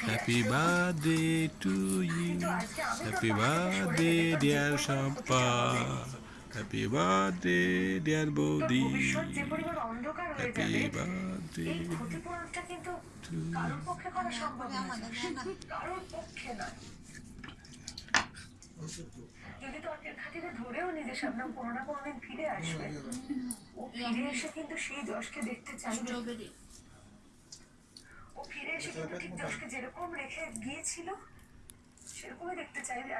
happy birthday to you happy birthday dear Shampa happy birthday dear বৌদি হয়ে happy birthday নয় যদি তর্কের খাতিরে ধরেও নিজের সামনে কোনো না কোনোদিন ফিরে আসবে ও ফিরে এসে কিন্তু সেই যশকে দেখতে চাইবে কিন্তু ঠিক যেরকম রেখে গিয়েছিল সেরকমই দেখতে চাইবে